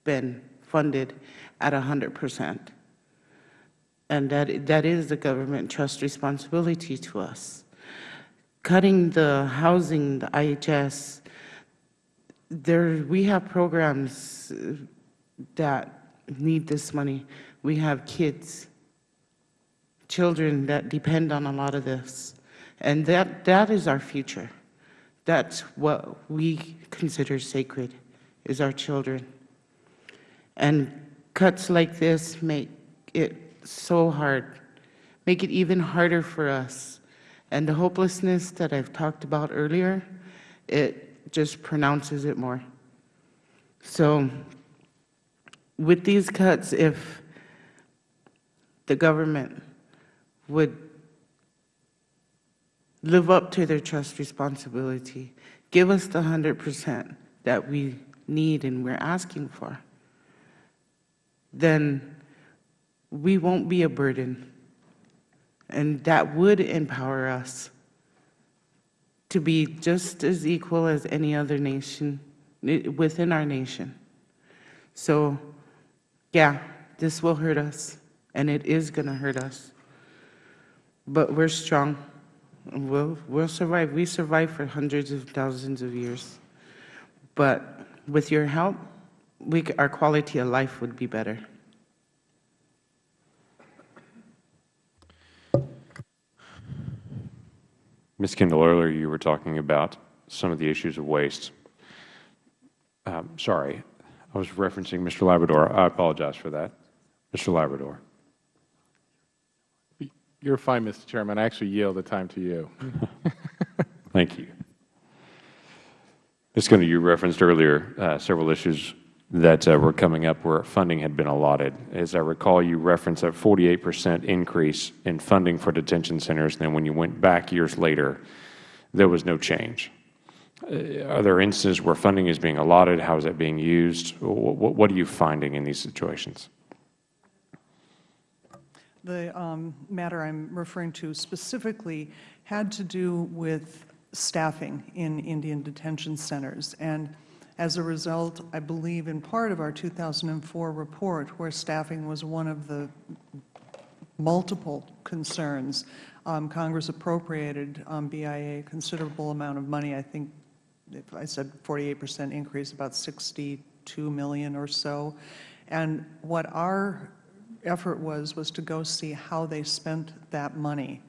been funded at 100 percent. And that, that is the government trust responsibility to us cutting the housing, the IHS, there, we have programs uh, that need this money. We have kids, children that depend on a lot of this. And that, that is our future. That's what we consider sacred, is our children. And cuts like this make it so hard, make it even harder for us and the hopelessness that I've talked about earlier, it just pronounces it more. So with these cuts, if the government would live up to their trust responsibility, give us the 100 percent that we need and we're asking for, then we won't be a burden and that would empower us to be just as equal as any other nation within our nation. So, yeah, this will hurt us, and it is going to hurt us. But we're strong. We'll, we'll survive. We survived for hundreds of thousands of years. But with your help, we, our quality of life would be better. Ms. Kendall, earlier you were talking about some of the issues of waste. Um, sorry, I was referencing Mr. Labrador. I apologize for that. Mr. Labrador. You're fine, Mr. Chairman. I actually yield the time to you. Thank you. Ms. Kendall, you referenced earlier uh, several issues that uh, were coming up where funding had been allotted. As I recall, you referenced a 48 percent increase in funding for detention centers, and then when you went back years later, there was no change. Uh, are there instances where funding is being allotted? How is that being used? What, what are you finding in these situations? the um, matter I'm referring to specifically had to do with staffing in Indian detention centers. And as a result, I believe in part of our 2004 report, where staffing was one of the multiple concerns, um, Congress appropriated um, BIA a considerable amount of money. I think, if I said 48 percent increase, about 62 million or so. And what our effort was, was to go see how they spent that money.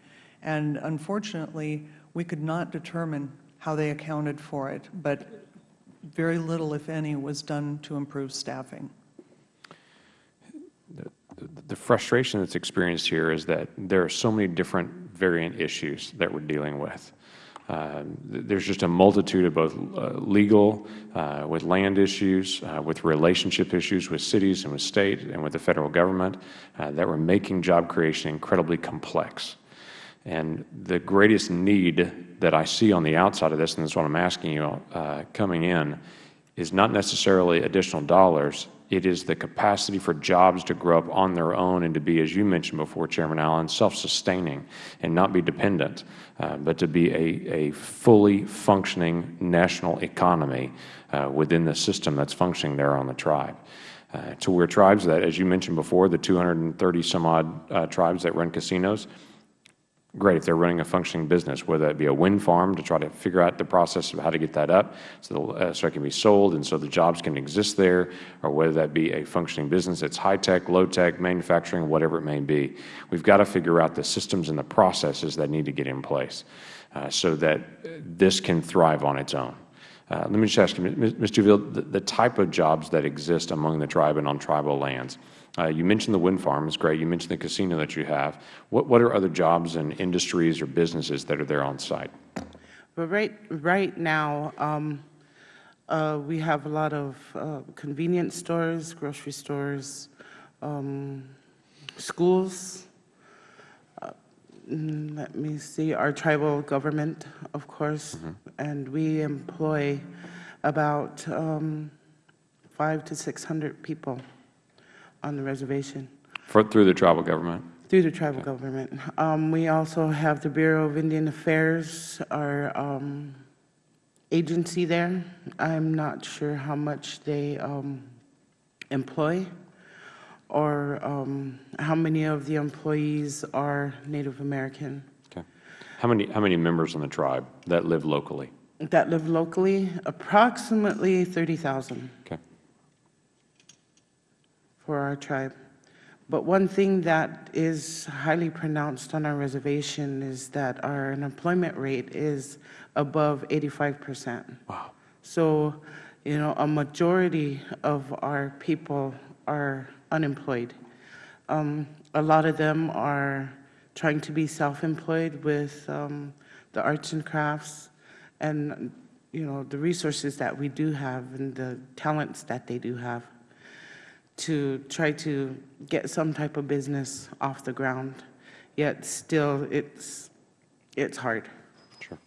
And unfortunately, we could not determine how they accounted for it, but very little, if any, was done to improve staffing. The frustration that's experienced here is that there are so many different variant issues that we're dealing with. Uh, there's just a multitude of both uh, legal, uh, with land issues, uh, with relationship issues with cities and with state and with the federal government uh, that were making job creation incredibly complex. And the greatest need that I see on the outside of this, and that's what I'm asking you uh, coming in, is not necessarily additional dollars. It is the capacity for jobs to grow up on their own and to be, as you mentioned before, Chairman Allen, self-sustaining and not be dependent, uh, but to be a, a fully functioning national economy uh, within the system that's functioning there on the tribe. Uh, to where tribes that, as you mentioned before, the 230 some odd uh, tribes that run casinos, great if they're running a functioning business, whether that be a wind farm to try to figure out the process of how to get that up so, uh, so it can be sold and so the jobs can exist there, or whether that be a functioning business that's high-tech, low-tech, manufacturing, whatever it may be. We've got to figure out the systems and the processes that need to get in place uh, so that this can thrive on its own. Uh, let me just ask you, Ms. Duville, the, the type of jobs that exist among the tribe and on tribal lands, you mentioned the wind farm is great. You mentioned the casino that you have. What, what are other jobs and industries or businesses that are there on site? But right, right now, um, uh, we have a lot of uh, convenience stores, grocery stores, um, schools. Uh, mm, let me see, our tribal government, of course, and we employ about um, five to 600 people on the reservation For, through the tribal government? through the tribal government. Um, we also have the Bureau of Indian Affairs, our um, agency there. I'm not sure how much they um, employ or um, how many of the employees are Native American Okay. How many, how many members on the tribe that live locally? that live locally. Approximately 30,000 Okay. For our tribe. But one thing that is highly pronounced on our reservation is that our unemployment rate is above 85 percent. Wow. So, you know, a majority of our people are unemployed. Um, a lot of them are trying to be self-employed with um, the arts and crafts and, you know, the resources that we do have and the talents that they do have to try to get some type of business off the ground. Yet still, it's, it's hard. Sure.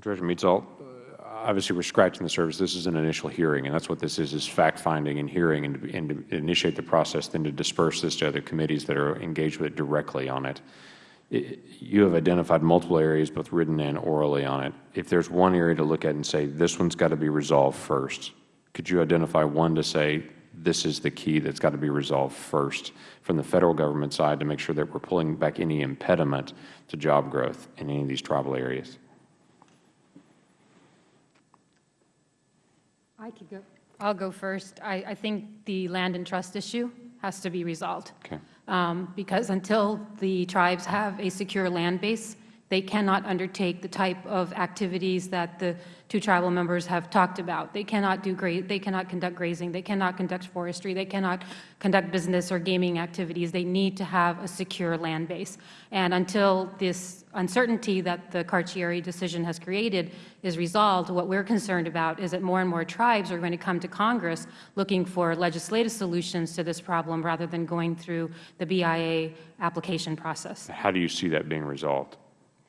Director uh, obviously we're scratching the surface. This is an initial hearing, and that's what this is, is fact-finding and hearing and, and to initiate the process, then to disperse this to other committees that are engaged with it directly on it. I- You have identified multiple areas, both written and orally on it. If there's one area to look at and say, this one's got to be resolved first, could you identify one to say, this is the key that's got to be resolved first from the Federal Government side to make sure that we're pulling back any impediment to job growth in any of these tribal areas? I could go. I'll go first. I, I think the land and trust issue has to be resolved. Okay. Um, because until the tribes have a secure land base, they cannot undertake the type of activities that the two tribal members have talked about. They cannot do they cannot conduct grazing, they cannot conduct forestry, they cannot conduct business or gaming activities. They need to have a secure land base. And until this uncertainty that the Carcieri decision has created is resolved, what we're concerned about is that more and more tribes are going to come to Congress looking for legislative solutions to this problem rather than going through the BIA application process. How do you see that being resolved?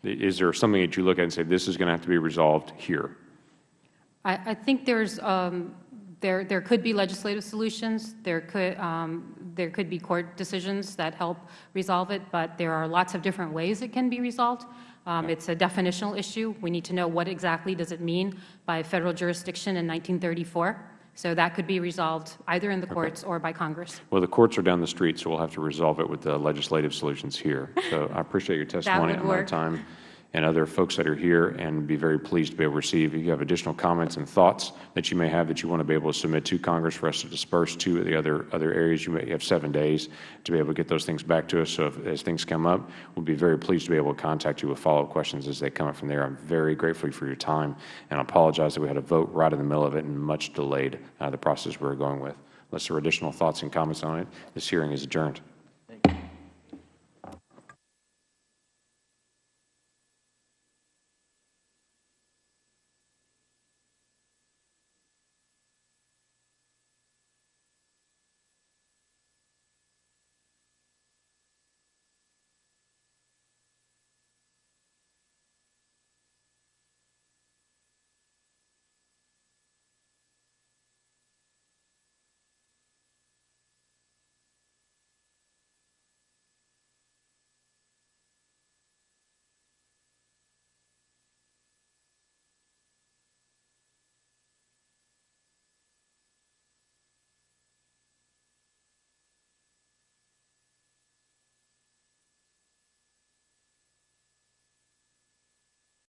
Is there something that you look at and say, this is going to have to be resolved here? I, I think there's, um, there, there could be legislative solutions. There could, um, there could be court decisions that help resolve it, but there are lots of different ways it can be resolved. Um, It's a definitional issue. We need to know what exactly does it mean by federal jurisdiction in 1934. So that could be resolved either in the courts or by Congress. Well, the courts are down the street, so we'll have to resolve it with the legislative solutions here. So I appreciate your testimony would on my time and other folks that are here, and be very pleased to be able to receive. If you have additional comments and thoughts that you may have that you want to be able to submit to Congress for us to disperse to the other, other areas, you may have seven days to be able to get those things back to us. So if, as things come up, we'll be very pleased to be able to contact you with follow-up questions as they come up from there. I'm very grateful for your time, and I apologize that we had a vote right in the middle of it and much delayed uh, the process we were going with. Unless there are additional thoughts and comments on it, this hearing is adjourned.